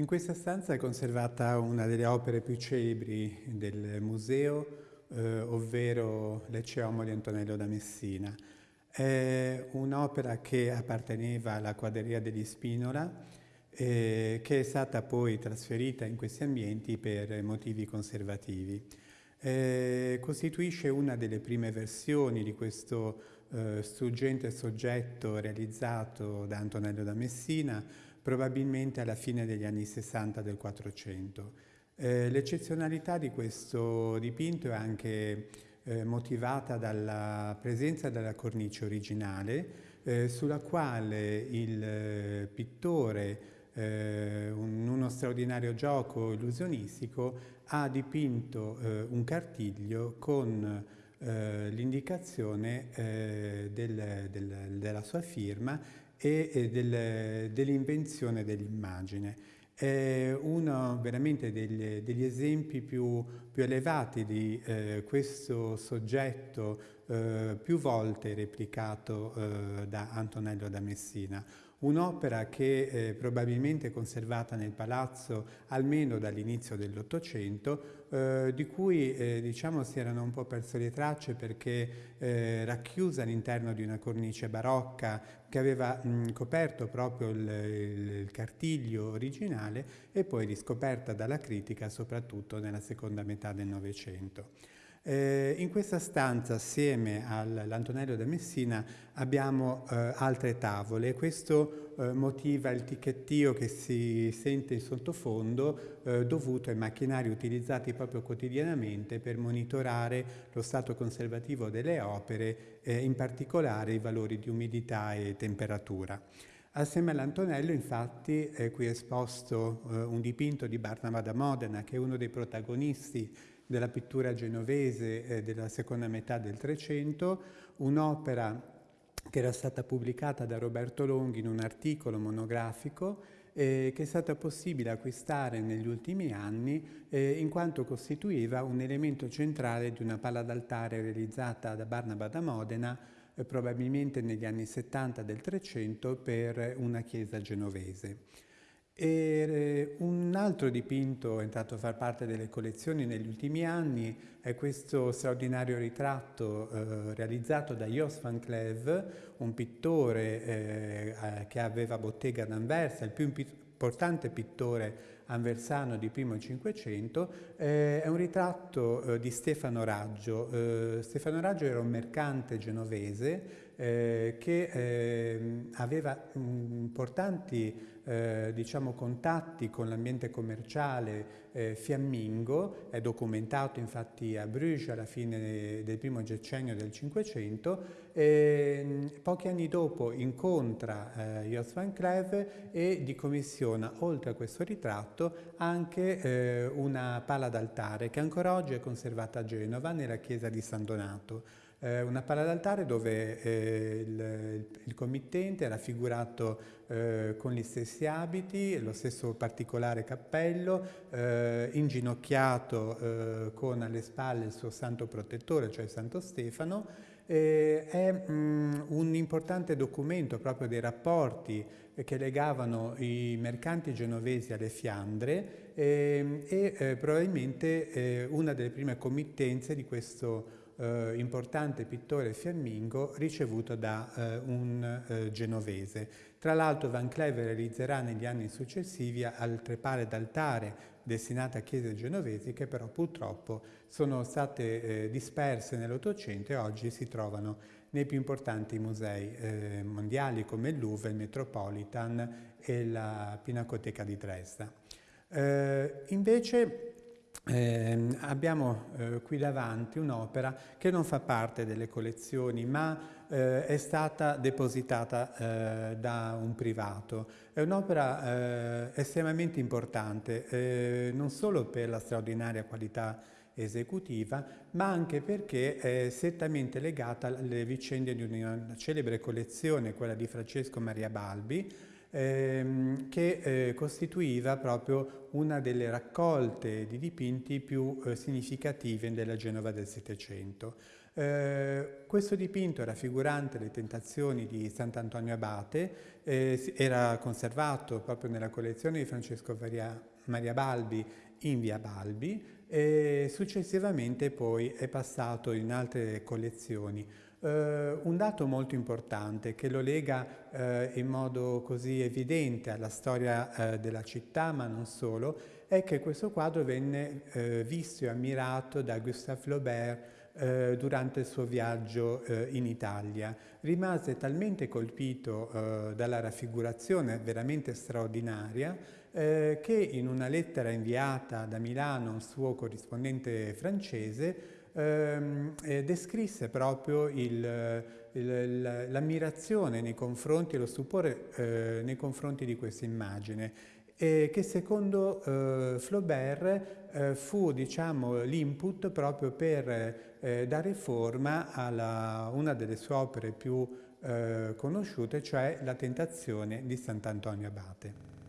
In questa stanza è conservata una delle opere più celebri del museo, eh, ovvero L'Ecceomo di Antonello da Messina. È un'opera che apparteneva alla quadreria degli Spinola, eh, che è stata poi trasferita in questi ambienti per motivi conservativi. Eh, costituisce una delle prime versioni di questo eh, struggente soggetto realizzato da Antonello da Messina, probabilmente alla fine degli anni 60 del 400. Eh, l'eccezionalità di questo dipinto è anche eh, motivata dalla presenza della cornice originale eh, sulla quale il eh, pittore eh, uno straordinario gioco illusionistico ha dipinto eh, un cartiglio con l'indicazione del, del, della sua firma e del, dell'invenzione dell'immagine. È uno veramente degli, degli esempi più, più, elevati di eh, questo soggetto eh, più volte replicato eh, da Antonello da Messina, Un'opera che eh, probabilmente è conservata nel palazzo almeno dall'inizio dell'Ottocento, eh, di cui eh, diciamo si erano un po' perse le tracce perché eh, racchiusa all'interno di una cornice barocca che aveva mh, coperto proprio il, il, il cartiglio originale e poi riscoperta dalla critica soprattutto nella seconda metà del Novecento. Eh, in questa stanza, assieme all'Antonello da Messina, abbiamo eh, altre tavole. Questo eh, motiva il ticchettio che si sente in sottofondo eh, dovuto ai macchinari utilizzati proprio quotidianamente per monitorare lo stato conservativo delle opere, eh, in particolare i valori di umidità e temperatura. Assieme all'Antonello, infatti, è qui esposto eh, un dipinto di Barnaba da Modena, che è uno dei protagonisti della pittura genovese eh, della seconda metà del Trecento, un'opera che era stata pubblicata da Roberto Longhi in un articolo monografico eh, che è stata possibile acquistare negli ultimi anni eh, in quanto costituiva un elemento centrale di una pala d'altare realizzata da Barnaba da Modena eh, probabilmente negli anni 70 del Trecento per una chiesa genovese. E eh, un altro dipinto entrato a far parte delle collezioni negli ultimi anni è questo straordinario ritratto eh, realizzato da Jos van Cleef, un pittore eh, eh che aveva bottega ad Anversa, il più importante pittore anversano di primo Cinquecento, eh, è un ritratto eh, di Stefano Raggio. Stefano Raggio era un mercante genovese eh, che ehm, aveva importanti eh, diciamo, contatti con l'ambiente commerciale eh, fiammingo, è documentato infatti a Bruges alla fine del primo decennio del Cinquecento, pochi anni dopo incontra eh, Jos van Cleef e di commissiona, oltre a questo ritratto, anche eh, una pala d'altare che ancora oggi è conservata a Genova nella chiesa di San Donato eh, una pala d'altare dove eh, il, il, committente è raffigurato eh, con gli stessi abiti, lo stesso particolare cappello, eh, inginocchiato eh, con alle spalle il suo santo protettore, cioè Santo Stefano, è mh, mm, un importante documento proprio dei rapporti che legavano i mercanti genovesi alle Fiandre eh, e eh, probabilmente eh, una delle prime committenze di questo eh, importante pittore fiammingo ricevuto da eh, un eh, genovese. Tra l'altro Van Cleef realizzerà negli anni successivi altre pale d'altare destinate a chiese genovesi che però purtroppo sono state eh, disperse nell'Ottocento e oggi si trovano nei più importanti musei eh, mondiali come il Louvre, il Metropolitan e la Pinacoteca di Dresda. Eh, invece eh, abbiamo eh, qui davanti un'opera che non fa parte delle collezioni ma eh, è stata depositata eh, da un privato. È un'opera eh, estremamente importante eh, non solo per la straordinaria qualità esecutiva ma anche perché è strettamente legata alle vicende di una celebre collezione, quella di Francesco Maria Balbi, ehm, che eh, costituiva proprio una delle raccolte di dipinti più eh, significative della Genova del Settecento. Eh, questo dipinto raffigurante le tentazioni di Sant'Antonio Abate eh, era conservato proprio nella collezione di Francesco Maria, Maria Balbi in via Balbi e successivamente poi è passato in altre collezioni. Uh, un dato molto importante che lo lega uh, in modo così evidente alla storia uh, della città, ma non solo, è che questo quadro venne visto e ammirato da Gustave Flaubert durante il suo viaggio in Italia. Rimase talmente colpito dalla raffigurazione veramente straordinaria eh, che in una lettera inviata da Milano a un suo corrispondente francese ehm, eh, descrisse proprio l'ammirazione nei confronti, lo stupore eh, nei confronti di questa immagine e che secondo eh, Flaubert eh, fu diciamo, l'input proprio per eh, dare forma a una delle sue opere più eh, conosciute, cioè La tentazione di Sant'Antonio Abate.